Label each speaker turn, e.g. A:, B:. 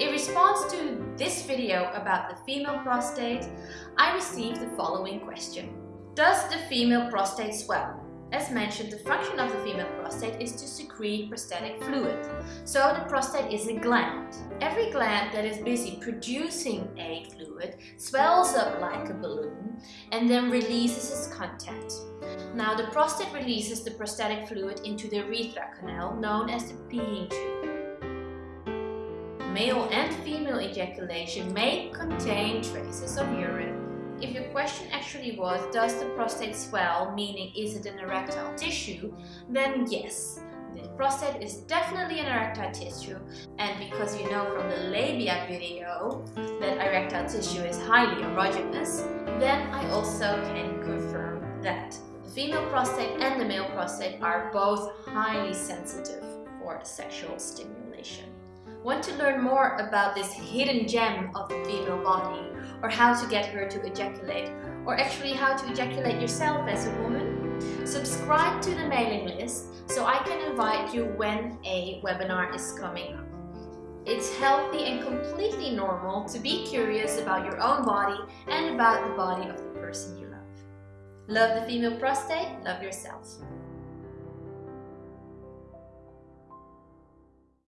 A: In response to this video about the female prostate, I received the following question. Does the female prostate swell? As mentioned, the function of the female prostate is to secrete prostatic fluid. So the prostate is a gland. Every gland that is busy producing a fluid swells up like a balloon and then releases its content. Now the prostate releases the prostatic fluid into the urethra canal known as the peeing tube. Male and female ejaculation may contain traces of urine if your question actually was, does the prostate swell, meaning is it an erectile tissue, then yes. The prostate is definitely an erectile tissue and because you know from the labia video that erectile tissue is highly erogenous, then I also can confirm that. The female prostate and the male prostate are both highly sensitive for sexual stimulation. Want to learn more about this hidden gem of the female body or how to get her to ejaculate or actually how to ejaculate yourself as a woman? Subscribe to the mailing list so I can invite you when a webinar is coming up. It's healthy and completely normal to be curious about your own body and about the body of the person you love. Love the female prostate, love yourself.